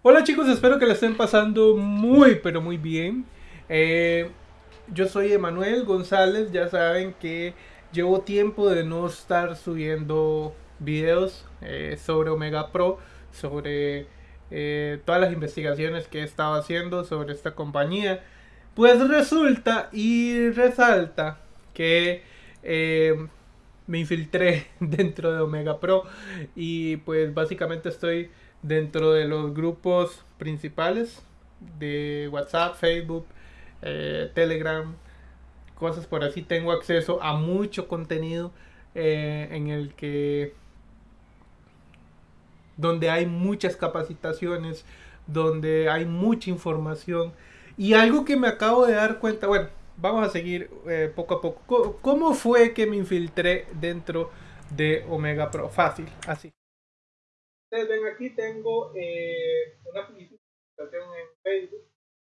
Hola chicos, espero que la estén pasando muy pero muy bien. Eh, yo soy Emanuel González, ya saben que llevo tiempo de no estar subiendo videos eh, sobre Omega Pro, sobre eh, todas las investigaciones que he estado haciendo sobre esta compañía. Pues resulta y resalta que me infiltré dentro de Omega Pro y pues básicamente estoy dentro de los grupos principales de WhatsApp, Facebook, eh, Telegram, cosas por así. Tengo acceso a mucho contenido eh, en el que donde hay muchas capacitaciones, donde hay mucha información. Y algo que me acabo de dar cuenta, bueno, vamos a seguir eh, poco a poco. ¿Cómo fue que me infiltré dentro de Omega Pro? Fácil, así. Ustedes ven aquí tengo eh, una publicación en Facebook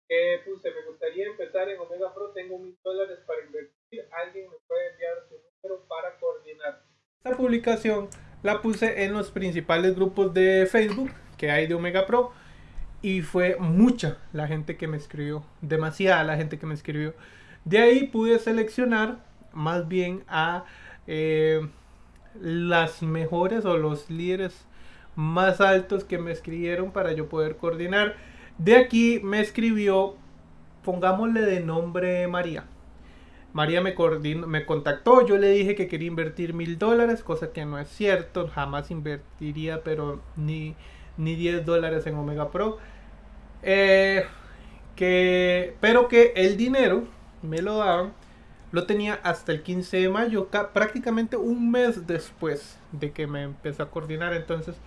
que puse, me gustaría empezar en Omega Pro, tengo mil dólares para invertir, alguien me puede enviar su número para coordinar. Esta publicación la puse en los principales grupos de Facebook que hay de Omega Pro y fue mucha la gente que me escribió, demasiada la gente que me escribió. De ahí pude seleccionar más bien a eh, las mejores o los líderes más altos que me escribieron para yo poder coordinar. De aquí me escribió, pongámosle de nombre María. María me, me contactó, yo le dije que quería invertir mil dólares, cosa que no es cierto, jamás invertiría, pero ni, ni 10 dólares en Omega Pro. Eh, que, pero que el dinero me lo daban, lo tenía hasta el 15 de mayo, prácticamente un mes después de que me empecé a coordinar. Entonces,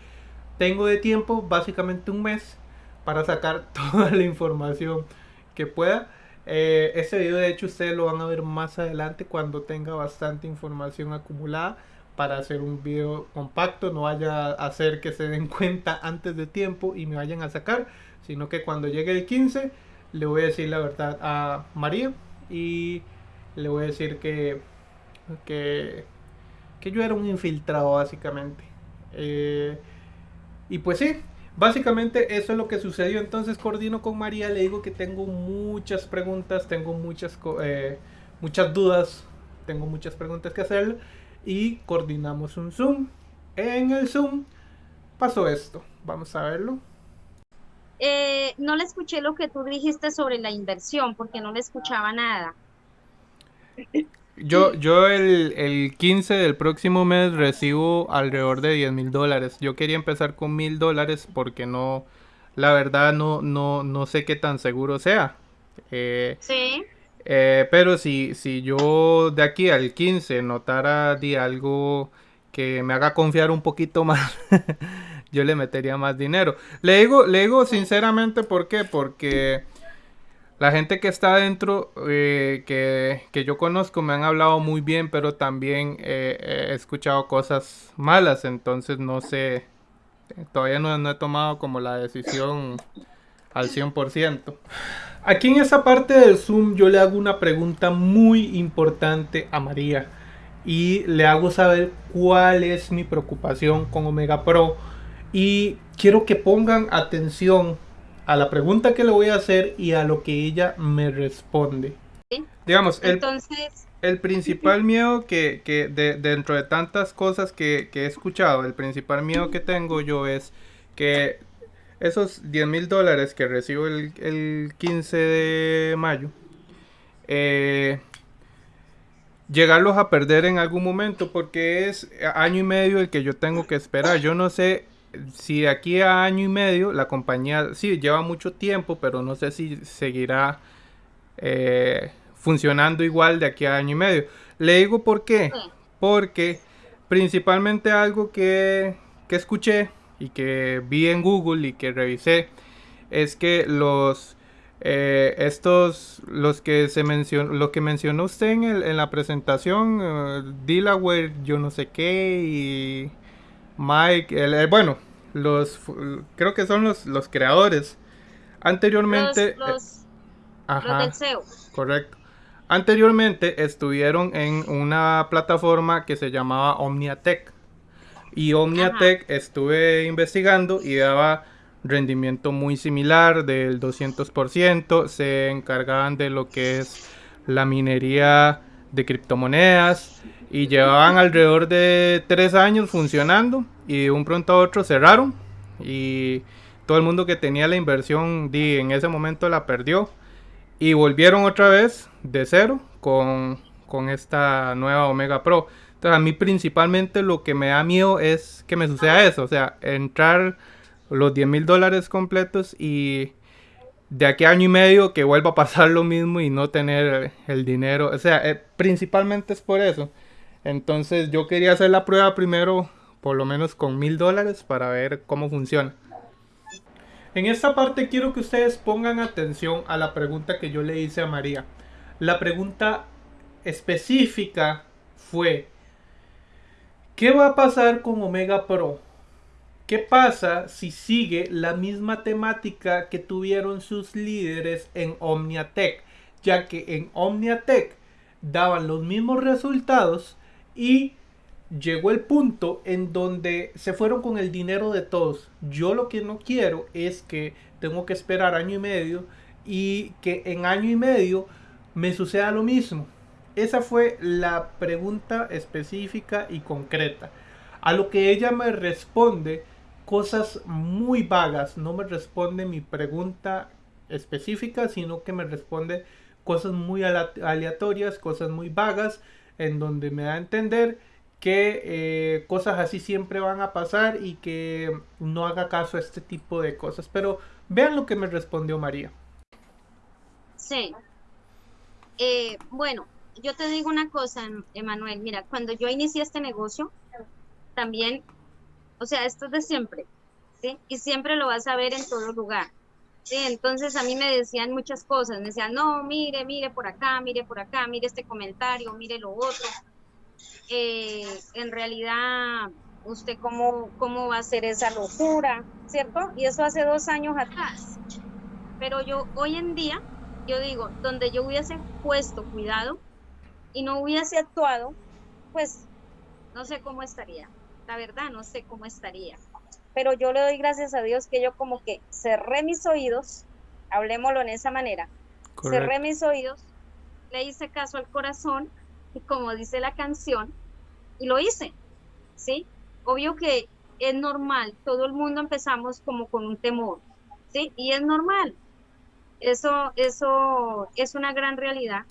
tengo de tiempo básicamente un mes para sacar toda la información que pueda. Eh, este video de hecho ustedes lo van a ver más adelante cuando tenga bastante información acumulada para hacer un video compacto. No vaya a hacer que se den cuenta antes de tiempo y me vayan a sacar, sino que cuando llegue el 15 le voy a decir la verdad a María y le voy a decir que, que, que yo era un infiltrado básicamente. Eh, y pues sí, básicamente eso es lo que sucedió. Entonces coordino con María, le digo que tengo muchas preguntas, tengo muchas, eh, muchas dudas, tengo muchas preguntas que hacer y coordinamos un Zoom. En el Zoom pasó esto, vamos a verlo. Eh, no le escuché lo que tú dijiste sobre la inversión porque no le escuchaba nada. Yo, yo el, el 15 del próximo mes recibo alrededor de 10 mil dólares. Yo quería empezar con mil dólares porque no, la verdad no, no, no sé qué tan seguro sea. Eh, sí. Eh, pero si, si yo de aquí al 15 notara de algo que me haga confiar un poquito más, yo le metería más dinero. Le digo, le digo sinceramente por qué, porque la gente que está adentro, eh, que, yo conozco, me han hablado muy bien, pero también eh, he escuchado cosas malas, entonces no sé, todavía no, he tomado como la decisión al 100%. Aquí en esa parte del Zoom yo le hago una pregunta muy importante a María y le hago saber cuál es mi preocupación con Omega Pro y quiero que pongan atención a la pregunta que le voy a hacer y a lo que ella me responde. Digamos, el, Entonces... el principal miedo que, que de, dentro de tantas cosas que, que, he escuchado, el principal miedo que tengo yo es que esos 10 mil dólares que recibo el, el 15 de mayo, eh, llegarlos a perder en algún momento porque es año y medio el que yo tengo que esperar. Yo no sé si de aquí a año y medio la compañía, sí, lleva mucho tiempo, pero no sé si seguirá eh, funcionando igual de aquí a año y medio. Le digo por qué. Porque principalmente algo que, que escuché y que vi en Google y que revisé es que los eh, estos los que se mencionó lo que mencionó usted en, el, en la presentación uh, Delaware yo no sé qué y Mike, el, bueno, los creo que son los, los creadores. Anteriormente. Los, eh, ajá, Correcto. Anteriormente estuvieron en una plataforma que se llamaba Omniatech. Y Omniatech estuve investigando y daba rendimiento muy similar del 200%, se encargaban de lo que es la minería de criptomonedas y llevaban alrededor de tres años funcionando y de un pronto a otro cerraron y todo el mundo que tenía la inversión di, en ese momento la perdió y volvieron otra vez de cero con, con esta nueva Omega Pro. Entonces a mí principalmente lo que me da miedo es que me suceda eso, o sea, entrar los 10 mil dólares completos y de aquí a año y medio que vuelva a pasar lo mismo y no tener el dinero. O sea, eh, principalmente es por eso. Entonces yo quería hacer la prueba primero, por lo menos con mil dólares, para ver cómo funciona. En esta parte quiero que ustedes pongan atención a la pregunta que yo le hice a María. La pregunta específica fue, ¿qué va a pasar con Omega Pro? ¿Qué pasa si sigue la misma temática que tuvieron sus líderes en Omniatech? Ya que en Omniatech daban los mismos resultados y llegó el punto en donde se fueron con el dinero de todos. Yo lo que no quiero es que tengo que esperar año y medio y que en año y medio me suceda lo mismo. Esa fue la pregunta específica y concreta. A lo que ella me responde cosas muy vagas, no me responde mi pregunta específica, sino que me responde cosas muy aleatorias, cosas muy vagas, en donde me da a entender que eh, cosas así siempre van a pasar y que no haga caso a este tipo de cosas. Pero vean lo que me respondió María. Sí. Eh, bueno, yo te digo una cosa, Emanuel. Mira, cuando yo inicié este negocio, también, o sea, esto es de siempre, ¿sí? Y siempre lo vas a ver en todo lugar. Entonces a mí me decían muchas cosas, me decían, no, mire, mire por acá, mire por acá, mire este comentario, mire lo otro. Eh, en realidad usted cómo, cómo va a hacer esa locura, ¿cierto? Y eso hace dos años atrás. Pero yo hoy en día, yo digo, donde yo hubiese puesto cuidado y no hubiese actuado, pues no sé cómo estaría. La verdad, no sé cómo estaría. Pero yo le doy gracias a Dios que yo como que cerré mis oídos, hablemoslo en esa manera, cerré mis oídos, le hice caso al corazón como dice la canción, y lo hice, ¿sí? Obvio que es normal, todo el mundo empezamos como con un temor, ¿sí? Y es normal. Eso, eso es una gran realidad.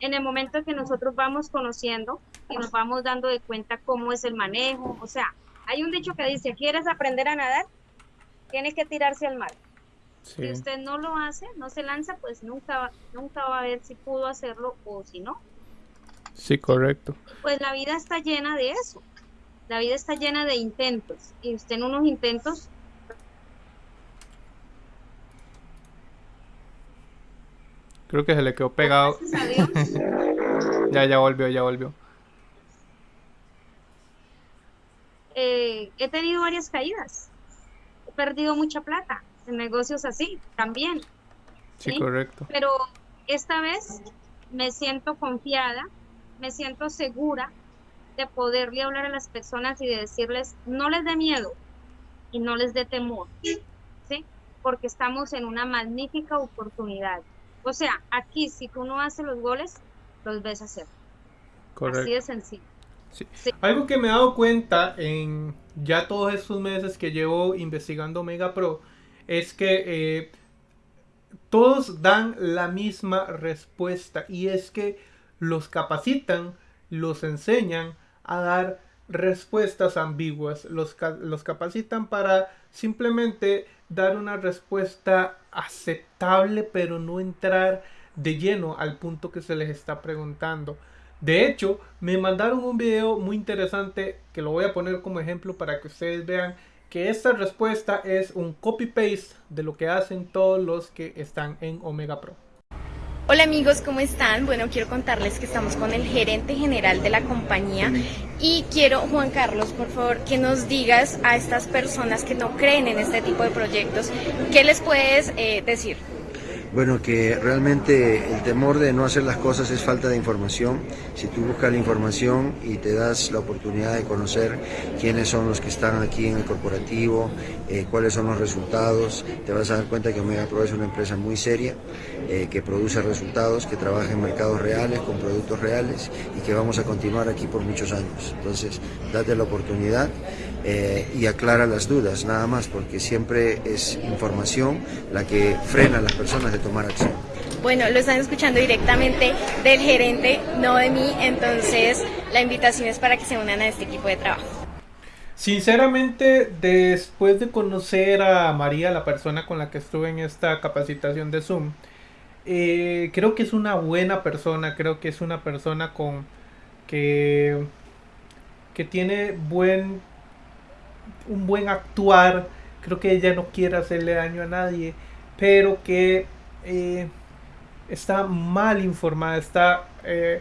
En el momento que nosotros vamos conociendo y nos vamos dando de cuenta cómo es el manejo, o sea, hay un dicho que dice, ¿quieres aprender a nadar? Tienes que tirarse al mar. Si usted no lo hace, no se lanza, pues nunca, nunca va a ver si pudo hacerlo o si no. Sí, correcto. Pues la vida está llena de eso. La vida está llena de intentos. Y usted en unos intentos Creo que se le quedó pegado. ya, ya volvió, ya volvió. Eh, he tenido varias caídas. He perdido mucha plata en negocios así también. sí, correcto. Pero esta vez me siento confiada me siento segura de poderle hablar a las personas y de decirles, no les dé miedo y no les dé temor, ¿sí? Porque estamos en una magnífica oportunidad. O sea, aquí si tú no haces los goles, los ves hacer. Correcto. Así de sencillo. Sí. Algo que me he dado cuenta en ya todos estos meses que llevo investigando Mega Pro es que eh, todos dan la misma respuesta y es que los capacitan, los enseñan a dar respuestas ambiguas, los, los capacitan para simplemente dar una respuesta aceptable, pero no entrar de lleno al punto que se les está preguntando. De hecho, me mandaron un video muy interesante que lo voy a poner como ejemplo para que ustedes vean que esta respuesta es un copy-paste de lo que hacen todos los que están en Omega Pro. Hola amigos, ¿cómo están? Bueno, quiero contarles que estamos con el gerente general de la compañía y quiero, Juan Carlos, por favor, que nos digas a estas personas que no creen en este tipo de proyectos, ¿qué les puedes eh, decir? Bueno, que realmente el temor de no hacer las cosas es falta de información. Si tú buscas la información y te das la oportunidad de conocer quiénes son los que están aquí en el corporativo, eh, cuáles son los resultados, te vas a dar cuenta que Omega Pro es una empresa muy seria, eh, que produce resultados, que trabaja en mercados reales, con productos reales y que vamos a continuar aquí por muchos años. Entonces, date la oportunidad eh, y aclara las dudas, nada más, porque siempre es información la que frena a las personas de tomar acción. Bueno, lo están escuchando directamente del gerente, no de mí, entonces la invitación es para que se unan a este equipo de trabajo. Sinceramente, después de conocer a María, la persona con la que estuve en esta capacitación de Zoom, eh, creo que es una buena persona, creo que es una persona con que, que tiene buen un buen actuar, creo que ella no quiere hacerle daño a nadie, pero que eh, está mal informada, está, eh,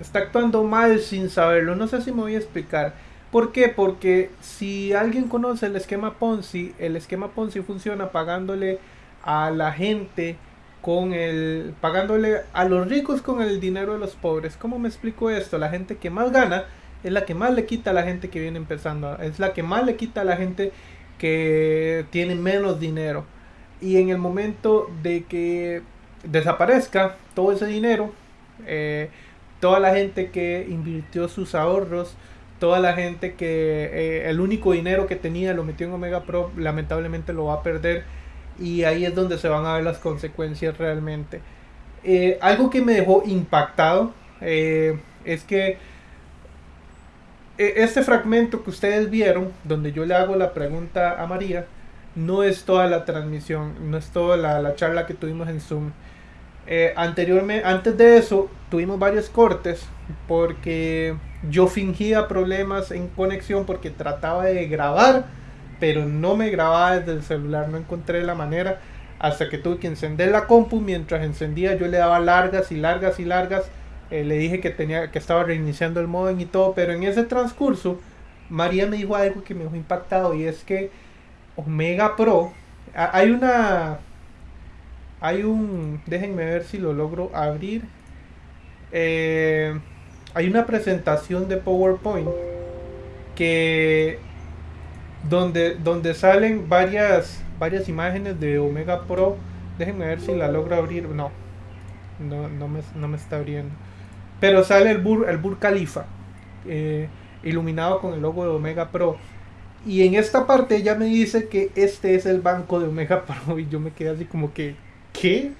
está actuando mal sin saberlo. No sé si me voy a explicar. ¿Por qué? Porque si alguien conoce el esquema Ponzi, el esquema Ponzi funciona pagándole a la gente con el pagándole a los ricos con el dinero de los pobres. ¿Cómo me explico esto? La gente que más gana es la que más le quita a la gente que viene empezando, es la que más le quita a la gente que tiene menos dinero. Y en el momento de que desaparezca todo ese dinero, eh, toda la gente que invirtió sus ahorros, toda la gente que eh, el único dinero que tenía lo metió en Omega Pro, lamentablemente lo va a perder. Y ahí es donde se van a ver las consecuencias realmente. Eh, algo que me dejó impactado es que este fragmento que ustedes vieron, donde yo le hago la pregunta a María, no es toda la transmisión, no es toda la, charla que tuvimos en Zoom. Eh, anteriormente, antes de eso, tuvimos varios cortes porque yo fingía problemas en conexión porque trataba de grabar, pero no me grababa desde el celular, no encontré la manera hasta que tuve que encender la compu. Mientras encendía, yo le daba largas y largas y largas eh, le dije que tenía que estaba reiniciando el modem y todo, pero en ese transcurso María me dijo algo que me dejó impactado y es que Omega Pro hay una hay un déjenme ver si lo logro abrir eh, hay una presentación de PowerPoint que donde donde salen varias varias imágenes de Omega Pro déjenme ver si la logro abrir no no, no, me, no me está abriendo pero sale el Bur, el Bur Khalifa, eh, iluminado con el logo de Omega Pro. Y en esta parte ella me dice que este es el banco de Omega Pro. Y yo me quedé así como que, ¿qué?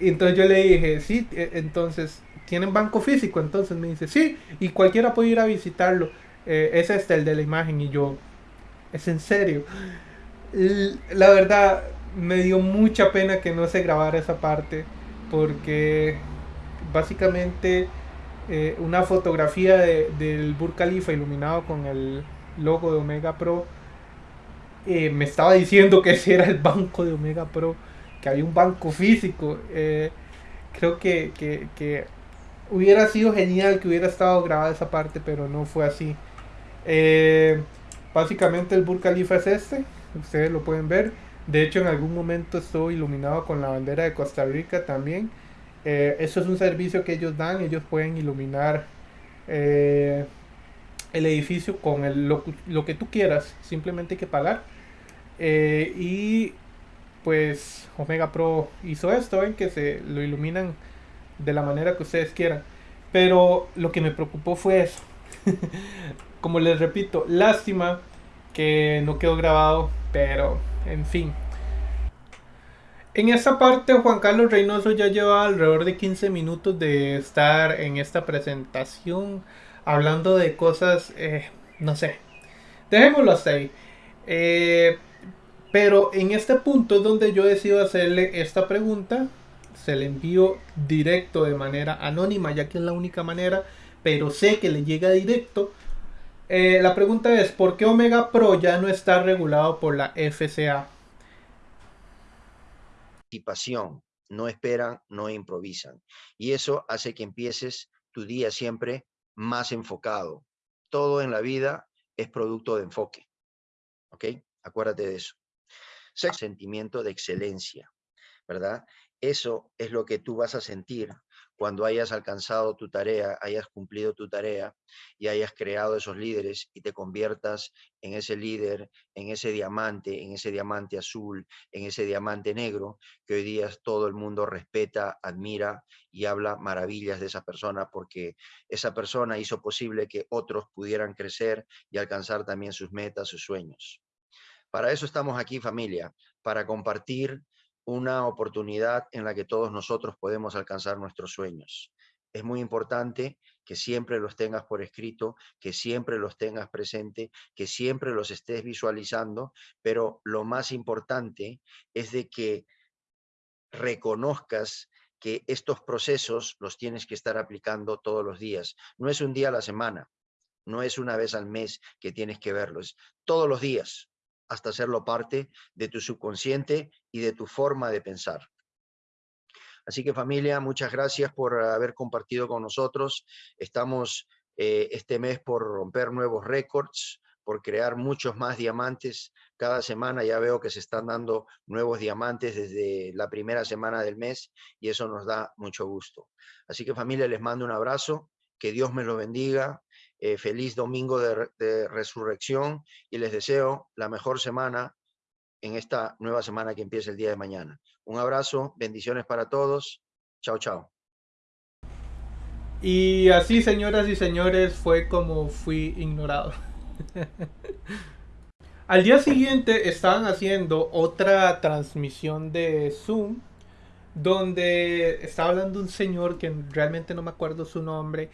Y entonces yo le dije, sí, e, entonces, ¿tienen banco físico? Entonces me dice, sí, y cualquiera puede ir a visitarlo. Eh, es este, el de la imagen. Y yo, ¿es en serio? La verdad, me dio mucha pena que no se grabara esa parte. Porque básicamente eh, una fotografía del Burj Khalifa iluminado con el logo de Omega Pro. Eh, me estaba diciendo que ese era el banco de Omega Pro, que había un banco físico. Eh, creo que, que, hubiera sido genial que hubiera estado grabada esa parte, pero no fue así. básicamente el Burj Khalifa es este, ustedes lo pueden ver. De hecho, en algún momento estuvo iluminado con la bandera de Costa Rica también. Eh, eso es un servicio que ellos dan, ellos pueden iluminar eh, el edificio con el, lo, que tú quieras, simplemente hay que pagar. Eh, y pues Omega Pro hizo esto, en que se lo iluminan de la manera que ustedes quieran. Pero lo que me preocupó fue eso. Como les repito, lástima que no quedó grabado, pero en fin. En esta parte Juan Carlos Reynoso ya lleva alrededor de 15 minutos de estar en esta presentación hablando de cosas, eh, no sé, dejémoslo hasta ahí. Eh, pero en este punto es donde yo decido hacerle esta pregunta, se le envío directo de manera anónima, ya que es la única manera, pero sé que le llega directo. Eh, la pregunta es, ¿por qué Omega Pro ya no está regulado por la FCA? No esperan, no improvisan. Y eso hace que empieces tu día siempre más enfocado. Todo en la vida es producto de enfoque. ¿Ok? Acuérdate de eso. Sexto, sentimiento de excelencia. ¿verdad? Eso es lo que tú vas a sentir cuando hayas alcanzado tu tarea, hayas cumplido tu tarea y hayas creado esos líderes y te conviertas en ese líder, en ese diamante, en ese diamante azul, en ese diamante negro, que hoy día todo el mundo respeta, admira y habla maravillas de esa persona porque esa persona hizo posible que otros pudieran crecer y alcanzar también sus metas, sus sueños. Para eso estamos aquí familia, para compartir una oportunidad en la que todos nosotros podemos alcanzar nuestros sueños. Es muy importante que siempre los tengas por escrito, que siempre los tengas presente, que siempre los estés visualizando, pero lo más importante es de que reconozcas que estos procesos los tienes que estar aplicando todos los días. No es un día a la semana, no es una vez al mes que tienes que verlos, todos los días hasta hacerlo parte de tu subconsciente y de tu forma de pensar. Así que familia, muchas gracias por haber compartido con nosotros. Estamos eh, este mes por romper nuevos récords, por crear muchos más diamantes. Cada semana ya veo que se están dando nuevos diamantes desde la primera semana del mes y eso nos da mucho gusto. Así que familia, les mando un abrazo, que Dios me lo bendiga, eh, feliz domingo de, resurrección y les deseo la mejor semana en esta nueva semana que empieza el día de mañana. Un abrazo, bendiciones para todos. Chao, chao. Y así, señoras y señores, fue como fui ignorado. Al día siguiente estaban haciendo otra transmisión de Zoom donde estaba hablando un señor que realmente no me acuerdo su nombre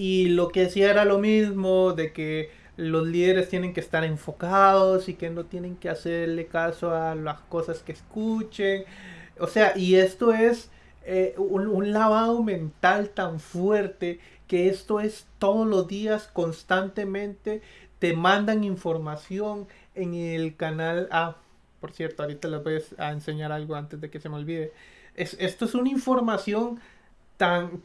y lo que decía era lo mismo, de que los líderes tienen que estar enfocados y que no tienen que hacerle caso a las cosas que escuchen. O sea, y esto es eh, un, lavado mental tan fuerte que esto es todos los días, constantemente, te mandan información en el canal. Ah, por cierto, ahorita les voy a enseñar algo antes de que se me olvide. Es, esto es una información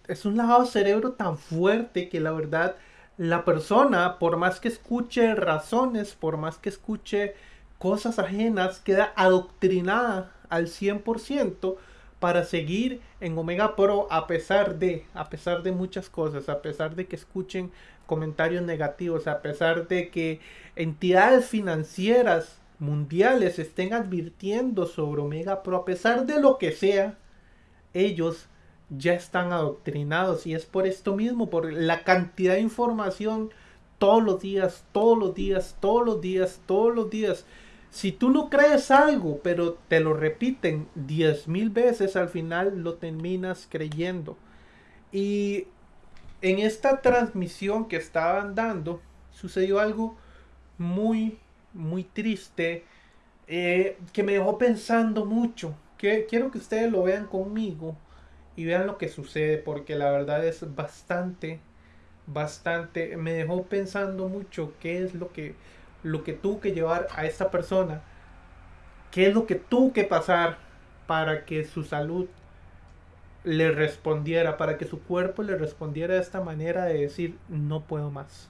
es un lavado de cerebro tan fuerte que la verdad la persona, por más que escuche razones, por más que escuche cosas ajenas, queda adoctrinada al 100% para seguir en Omega Pro a pesar de, a pesar de muchas cosas, a pesar de que escuchen comentarios negativos, a pesar de que entidades financieras mundiales estén advirtiendo sobre Omega Pro, a pesar de lo que sea, ellos ya están adoctrinados y es por esto mismo, por la cantidad de información todos los días, todos los días, todos los días, todos los días. Si tú no crees algo, pero te lo repiten diez mil veces, al final lo terminas creyendo. Y en esta transmisión que estaban dando, sucedió algo muy, muy triste, eh, que me dejó pensando mucho. Que quiero que ustedes lo vean conmigo y vean lo que sucede porque la verdad es bastante bastante me dejó pensando mucho qué es lo que lo que tuvo que llevar a esta persona qué es lo que tuvo que pasar para que su salud le respondiera para que su cuerpo le respondiera de esta manera de decir no puedo más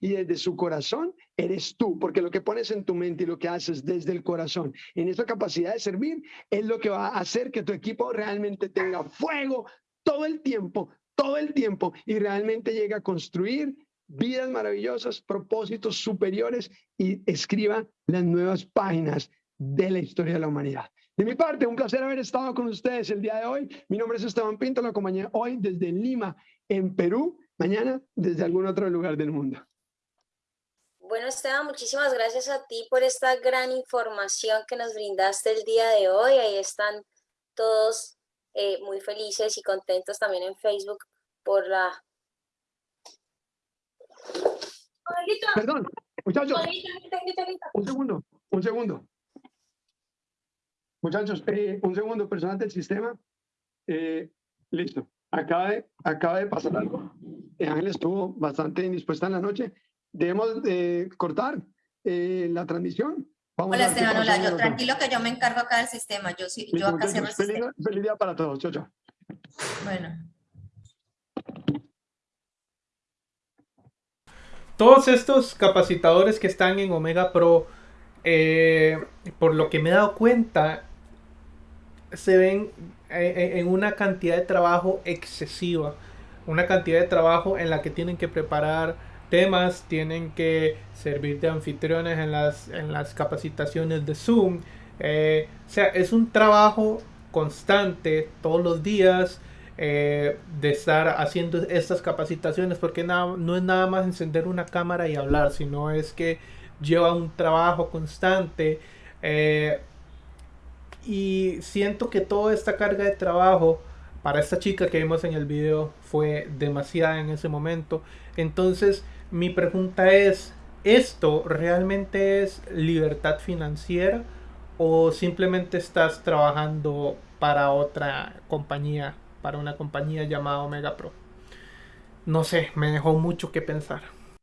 y desde su corazón eres tú, porque lo que pones en tu mente y lo que haces desde el corazón, en esa capacidad de servir, es lo que va a hacer que tu equipo realmente tenga fuego todo el tiempo, todo el tiempo y realmente llegue a construir vidas maravillosas, propósitos superiores y escriba las nuevas páginas de la historia de la humanidad. De mi parte, un placer haber estado con ustedes el día de hoy. Mi nombre es Esteban Pinto, la acompañé hoy desde Lima, en Perú, mañana desde algún otro lugar del mundo. Bueno, Esteban, muchísimas gracias a ti por esta gran información que nos brindaste el día de hoy. Ahí están todos eh, muy felices y contentos también en Facebook por la... Perdón, muchachos. Un segundo, un segundo. Muchachos, eh, un segundo, personal del sistema. Eh, listo. Acaba de, acaba de pasar algo. Ángel estuvo bastante indispuesta en la noche debemos de cortar eh, la transmisión. Vamos hola, Esteban, hola, yo tranquilo que yo me encargo acá del sistema. Yo, sí, yo acá cierro el feliz, sistema. Feliz día para todos. Chao, chao. Bueno. Todos estos capacitadores que están en Omega Pro, eh, por lo que me he dado cuenta, se ven eh, eh, en una cantidad de trabajo excesiva, una cantidad de trabajo en la que tienen que preparar temas, tienen que servir de anfitriones en las, en las capacitaciones de Zoom. Eh, o sea, es un trabajo constante todos los días de estar haciendo estas capacitaciones porque no es nada más encender una cámara y hablar, sino es que lleva un trabajo constante. Y siento que toda esta carga de trabajo para esta chica que vimos en el video fue demasiada en ese momento. Entonces, mi pregunta es, ¿esto realmente es libertad financiera o simplemente estás trabajando para otra compañía, para una compañía llamada Omega Pro? No sé, me dejó mucho que pensar.